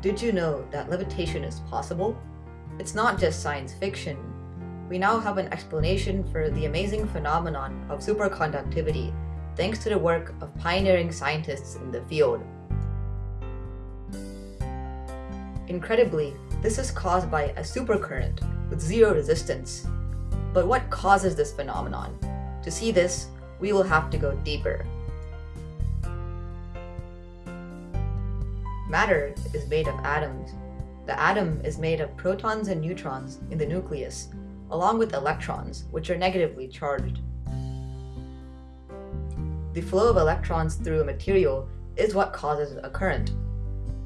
Did you know that levitation is possible? It's not just science fiction. We now have an explanation for the amazing phenomenon of superconductivity thanks to the work of pioneering scientists in the field. Incredibly, this is caused by a supercurrent with zero resistance. But what causes this phenomenon? To see this, we will have to go deeper. Matter is made of atoms. The atom is made of protons and neutrons in the nucleus, along with electrons, which are negatively charged. The flow of electrons through a material is what causes a current.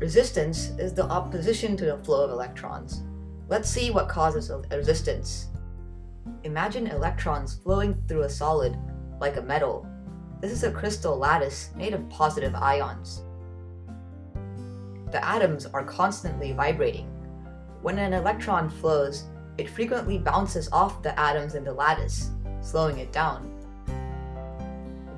Resistance is the opposition to the flow of electrons. Let's see what causes a resistance. Imagine electrons flowing through a solid, like a metal. This is a crystal lattice made of positive ions the atoms are constantly vibrating. When an electron flows, it frequently bounces off the atoms in the lattice, slowing it down.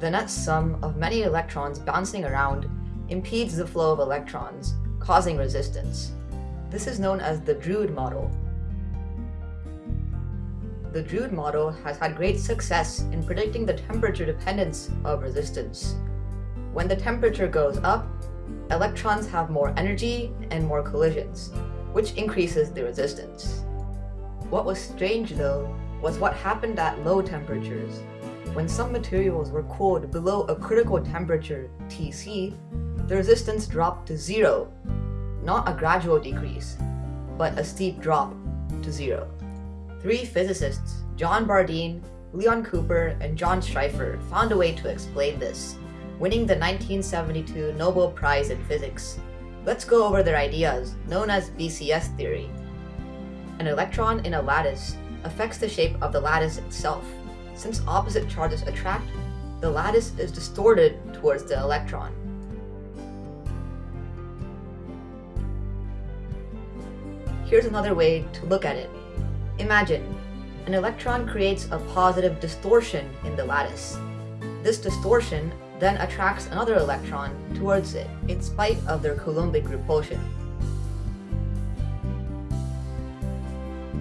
The net sum of many electrons bouncing around impedes the flow of electrons, causing resistance. This is known as the Drude model. The Drude model has had great success in predicting the temperature dependence of resistance. When the temperature goes up, electrons have more energy and more collisions, which increases the resistance. What was strange though, was what happened at low temperatures. When some materials were cooled below a critical temperature, Tc, the resistance dropped to zero. Not a gradual decrease, but a steep drop to zero. Three physicists, John Bardeen, Leon Cooper, and John Schrieffer found a way to explain this winning the 1972 Nobel Prize in Physics. Let's go over their ideas, known as BCS theory. An electron in a lattice affects the shape of the lattice itself. Since opposite charges attract, the lattice is distorted towards the electron. Here's another way to look at it. Imagine, an electron creates a positive distortion in the lattice. This distortion then attracts another electron towards it in spite of their Coulombic repulsion.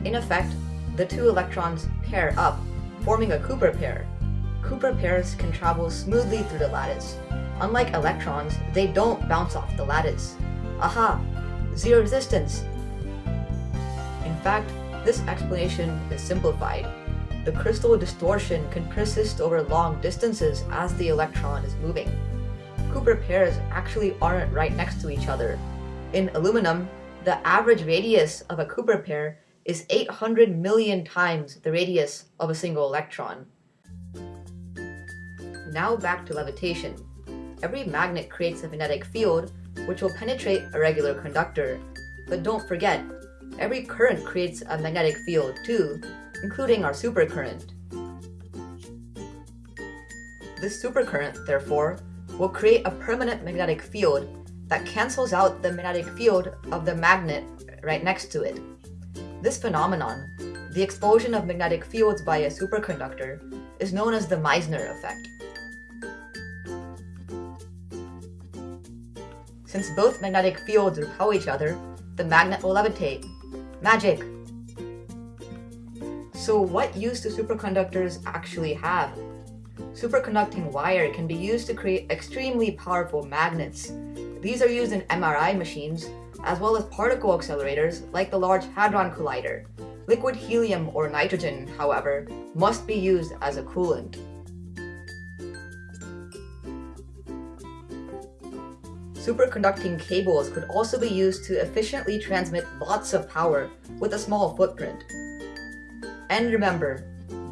In effect, the two electrons pair up, forming a Cooper pair. Cooper pairs can travel smoothly through the lattice. Unlike electrons, they don't bounce off the lattice. Aha! Zero resistance! In fact, this explanation is simplified the crystal distortion can persist over long distances as the electron is moving. Cooper pairs actually aren't right next to each other. In aluminum, the average radius of a Cooper pair is 800 million times the radius of a single electron. Now back to levitation. Every magnet creates a magnetic field, which will penetrate a regular conductor. But don't forget, every current creates a magnetic field too, including our supercurrent. This supercurrent, therefore, will create a permanent magnetic field that cancels out the magnetic field of the magnet right next to it. This phenomenon, the explosion of magnetic fields by a superconductor, is known as the Meissner effect. Since both magnetic fields repel each other, the magnet will levitate. Magic! So what use do superconductors actually have? Superconducting wire can be used to create extremely powerful magnets. These are used in MRI machines, as well as particle accelerators like the Large Hadron Collider. Liquid helium or nitrogen, however, must be used as a coolant. Superconducting cables could also be used to efficiently transmit lots of power with a small footprint. And remember,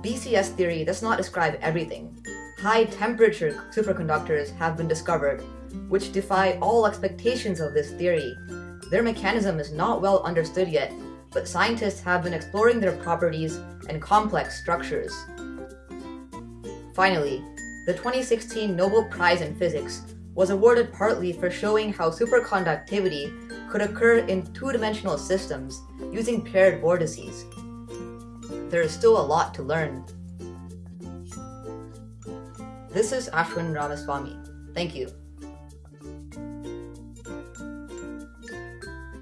BCS theory does not describe everything. High temperature superconductors have been discovered, which defy all expectations of this theory. Their mechanism is not well understood yet, but scientists have been exploring their properties and complex structures. Finally, the 2016 Nobel Prize in Physics was awarded partly for showing how superconductivity could occur in two-dimensional systems using paired vortices there is still a lot to learn. This is Ashwin Ramaswamy. Thank you.